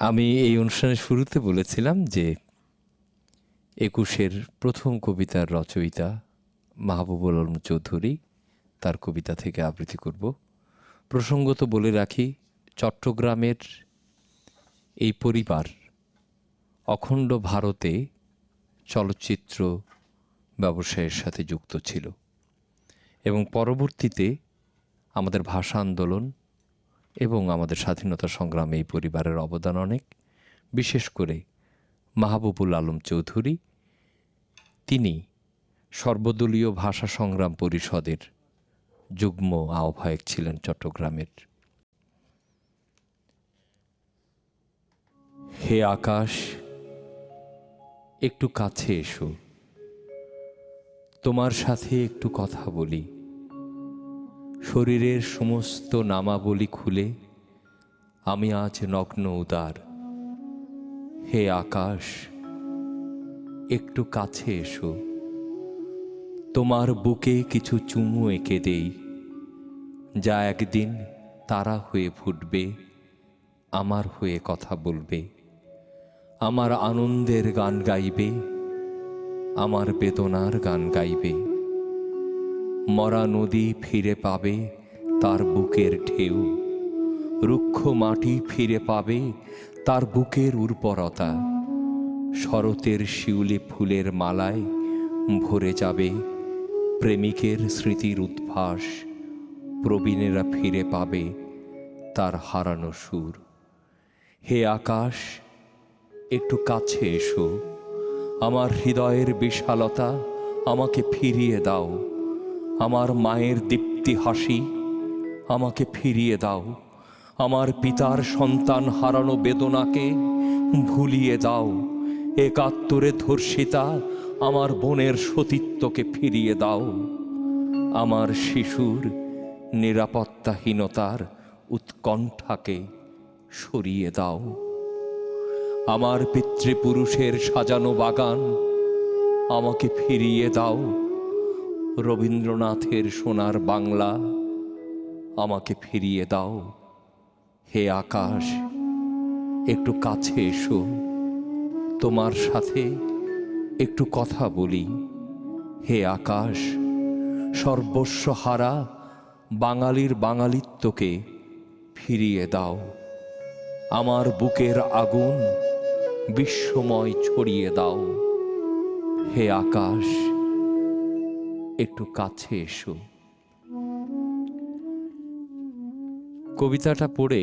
আমি এই অনুষ্ঠানের শুরুতে বলেছিলাম যে একুশের প্রথম কবিতার রচয়িতা মাহবুবুল আলম চৌধুরী তার কবিতা থেকে আবৃত্তি করব। প্রসঙ্গত বলে রাখি, চট্টগ্রামের এই পরিবার অখণ্ড ভারতে চলচ্চিত্র ব্যবসায়ের সাথে যুক্ত ছিল এবং পরবর্তীতে আমাদের ভাষা আন্দোলন এবং আমাদের স্বাধীনতা সংগ্রামে এই পরিবারের অবদান অনেক। বিশেষ করে মাহবুবুল আলম চৌধুরী, তিনি সর্বদলীয় ভাষা সংগ্রাম পরিষদের যুগ্ম আহ্বায়ক ছিলেন চট্টগ্রামের। হে আকাশ, একটু কাছে এসো। তোমার সাথে একটু কথা বলি। শরীরের সমস্ত নামাবলী খুলে আমি আজ নগ্ন উদার। হে আকাশ, একটু কাছে এসো। তোমার বুকে কিছু চুমু এঁকে দেই, যা একদিন তারা হয়ে ফুটবে, আমার হয়ে কথা বলবে। আমার আনন্দের গান গাইবে, আমার বেদনার গান গাইবে। মরা নদী ফিরে পাবে, তার বুকের ঢেউ। রুক্ষ মাটি ফিরে পাবে, তার বুকের উর্বরতা। শরতের শিউলি ফুলের মালায় ভরে যাবে, প্রেমিকের স্মৃতির উদ্ভাস। প্রবীণেরা ফিরে পাবে, তার হারানো সুর। হে আকাশ, একটু কাছে এসো। আমার হৃদয়ের বিশালতা আমাকে ফিরিয়ে দাও। আমার মায়ের দীপ্তি হাসি আমাকে ফিরিয়ে দাও। আমার পিতার সন্তান হারানো বেদনাকে ভুলিয়ে দাও। একাত্তরে ধর্ষিতা আমার বোনের সতীত্বকে ফিরিয়ে দাও। আমার শিশুর নিরাপত্তাহীনতার উৎকণ্ঠাকে সরিয়ে দাও। আমার পিতৃপুরুষের সাজানো বাগান আমাকে ফিরিয়ে দাও। রবীন্দ্রনাথের সোনার বাংলা আমাকে ফিরিয়ে দাও। হে আকাশ, একটু কাছে এসো। তোমার সাথে একটু কথা বলি। হে আকাশ, সর্বস্ব হারা বাঙালির বাঙালিত্বকে ফিরিয়ে দাও। আমার বুকের আগুন বিশ্বময় ছড়িয়ে দাও। হে আকাশ একটু কাছে এসো। কবিতাটা পড়ে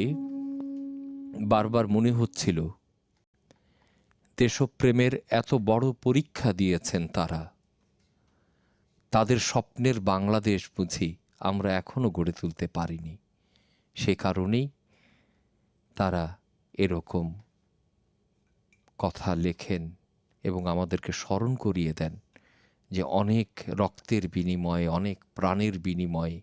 বারবার মনে হচ্ছিল, দেশপ্রেমের এত বড় পরীক্ষা দিয়েছেন তারা। তাদের স্বপ্নের বাংলাদেশ বুঝি আমরা এখনও গড়ে তুলতে পারিনি। সে কারণেই তারা এরকম কথা লেখেন এবং আমাদেরকে স্মরণ করিয়ে দেন। যে অনেক রক্তের বিনিময়ে, অনেক প্রাণের বিনিময়ে,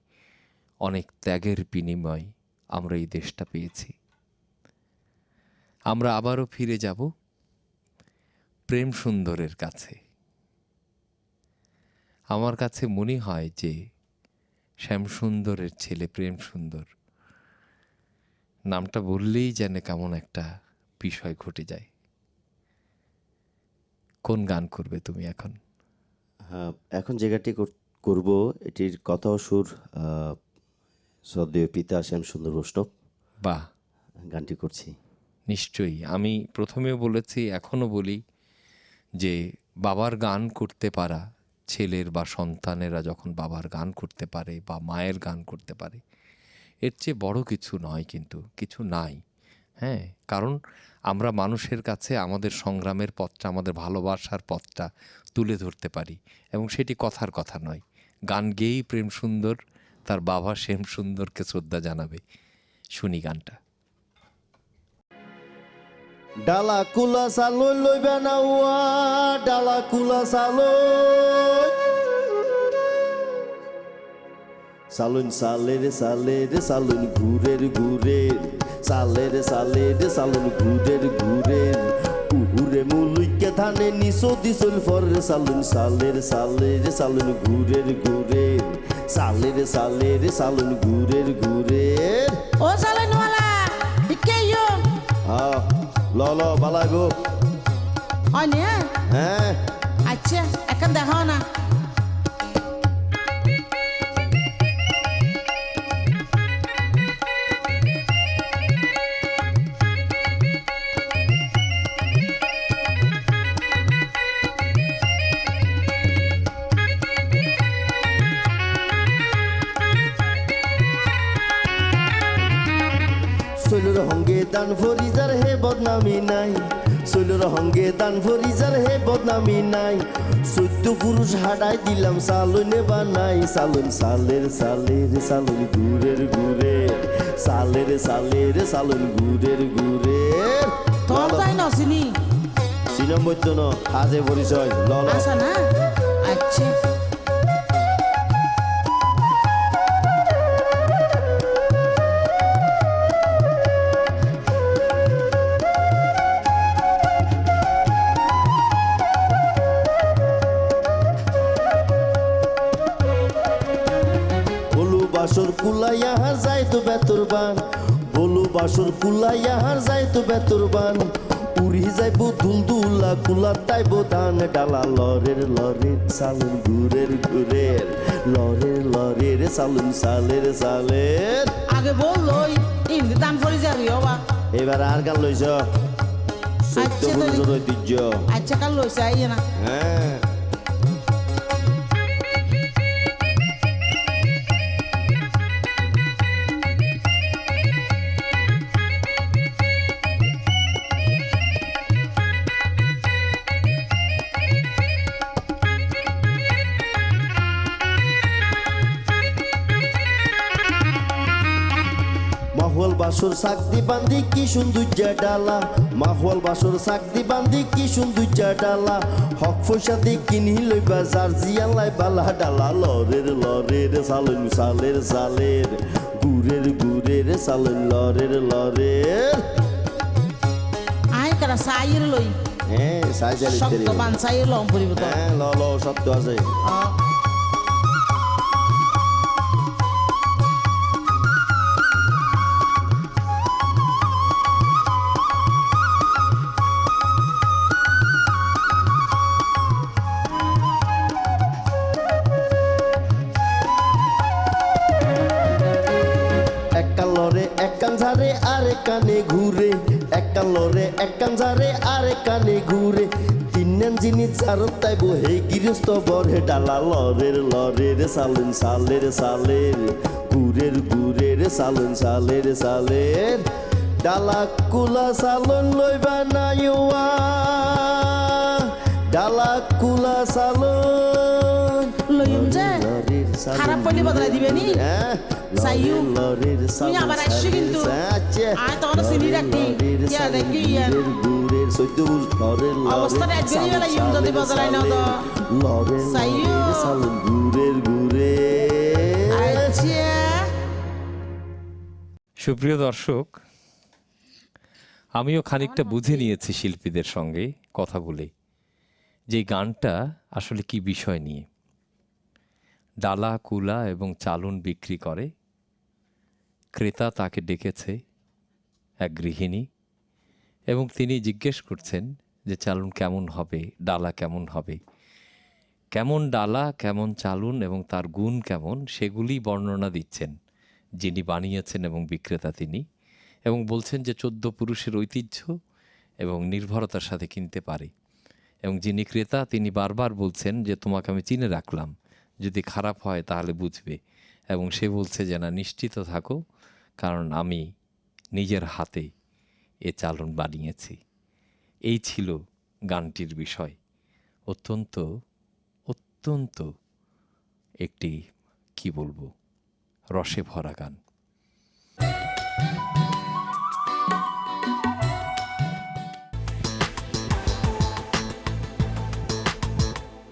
অনেক ত্যাগের বিনিময়ে আমরা এই দেশটা পেয়েছি। আমরা আবারও ফিরে যাব প্রেম সুন্দরের কাছে। আমার কাছে মনে হয় যে শ্যামসুন্দরের ছেলে প্রেম সুন্দর। নামটা বললেই যেন কেমন একটা বিষয় ঘটে যায়। কোন গান করবে তুমি এখন? এখন যে গানটি করব এটির কথা ও সুর শ্রদ্ধেয় পিতা শ্যাম সুন্দর বৈষ্ণব। বাহ। গানটি করছি। নিশ্চয়ই। আমি প্রথমেও বলেছি এখনও বলি যে বাবার গান করতে পারা ছেলের বা সন্তানেরা যখন বাবার গান করতে পারে বা মায়ের গান করতে পারে এর চেয়ে বড় কিছু নয় কিন্তু কিছু নাই। হ্যাঁ কারণ আমরা মানুষের কাছে আমাদের সংগ্রামের পথটা, আমাদের ভালোবাসার পথটা তুলে ধরতে পারি এবং সেটি কথার কথা নয়। গান গেয়েই প্রেম সুন্দর, তার বাবা শ্যাম সুন্দরকে শ্রদ্ধা জানাবে। শুনি গানটা। ডালা কুলা সালই লইবে না উয়া ডালা কুলা সালুন সালে। রে সালে রে সালুন ঘুরের ঘুরের। সালে রে সালে রে সালুন ঘুরের ঘুরের উহুরে মুলুইকে ধানে নিসো দিসুল ফর রে সালুন সালে রে সালে রে সালুন ঘুরের ঘুরের সালে রে সালে রে সালুন ঘুরের ঘুরের ও সালাইনওয়ালা ইকে ইয়ো? হ্যাঁ ল ল বালা গো। হ্যাঁ? হ্যাঁ। আচ্ছা এখন দেখাও না। দান ফরিজার হে বদনামি নাই। শৈলর হঙ্গে দান ফরিজার হে বদনামি নাই। চৈদ্য পুরুষ হাডাই দিলাম সালনে বা নাই। সালন সালের সালের সালন গুরের গুরে সালের সালের সালন গুরের গুরের তোর তাই নসিনি সিনম বৈদ্য ন আজে পরিচয় ল ল আসা না? আচ্ছা। বেতরবান বলু বাসর কুলাইয়া হার যাই তো বেতরবান উড়ি যাইব দুলদুলা কুলা তাইব ধান ডালা লরের লরের সালুন ঘুরের ঘুরের লরের লরের সালুন সালের সালের। আগে বললোই ইন্দি দান ফরি যাবি হবা। এবার আর গান লইছ। সত্য আচ্ছা, ঐতিহ্য। আচ্ছা কাল লইছে আইয়ে না। হ্যাঁ। মাহওয়াল বাসর সাকদি বান্দি কি সৌন্দর্য ডালা। মাহওয়াল বাসর সাকদি বান্দি কি সৌন্দর্য ডালা। হক পয়সা দি কিনি লইবা যার জিয়ালাই বালা ডালা। লরের লরের সালন সালের সালের গুরের গুরের সালন লরের লরের। আই কারা সাইয়ের লই। হ্যাঁ সাই সাই শক্ত বান সাইয়ের লম পরিব তো হ্যাঁ ল ল সত্য আছে। এক কান ঝারে আরে কানে ঘুরে। তিন জিনিস চারত তাইব হে গৃহস্থ বরে। ডালা লরের লরের সালুন সালের সালের গুরের গুরের সালুন সালের সালের। ডালা কুলা সালন লইবা নাইওয়া ডালা কুলা সালন লইম যে। খারাপ পড়লে বদলাই দিবে নি? হ্যাঁ সাইয়ু, লরের তুই সালন আবার আসছো কিন্তু। আচ্ছা আয় তখন চিনি রাখতি। ইয়া দেখি ইয়া। গুরের সৈদ্য লরের অবস্থাটা একদিনই বেলা ইউম যদি বদলাই না তো। গুরের গুরে সুপ্রিয় দর্শক আমিও খানিকটা বুঝে নিয়েছি শিল্পীদের সঙ্গে কথা বলে যে এই গানটা আসলে কি বিষয় নিয়ে ডালা কুলা এবং চালুন বিক্রি করে। ক্রেতা তাকে ডেকেছে এক গৃহিণী এবং তিনি জিজ্ঞেস করছেন যে, চালুন কেমন হবে? ডালা কেমন হবে? কেমন ডালা, কেমন চালুন এবং তার গুণ কেমন, সেগুলি বর্ণনা দিচ্ছেন, যিনি বানিয়েছেন এবং বিক্রেতা তিনি এবং বলছেন যে, চোদ্দ পুরুষের ঐতিহ্য এবং নির্ভরতার সাথে কিনতে পারে এবং যিনি ক্রেতা তিনি বারবার বলছেন যে, তোমাকে আমি চিনে রাখলাম যদি খারাপ হয় তাহলে বুঝবে। এবং সে বলছে যে, না, নিশ্চিত থাকো, কারণ আমি নিজের হাতে এ চালন বানিয়েছি। এই ছিল গানটির বিষয়। অত্যন্ত অত্যন্ত একটি, কি বলব, রসে ভরা গান।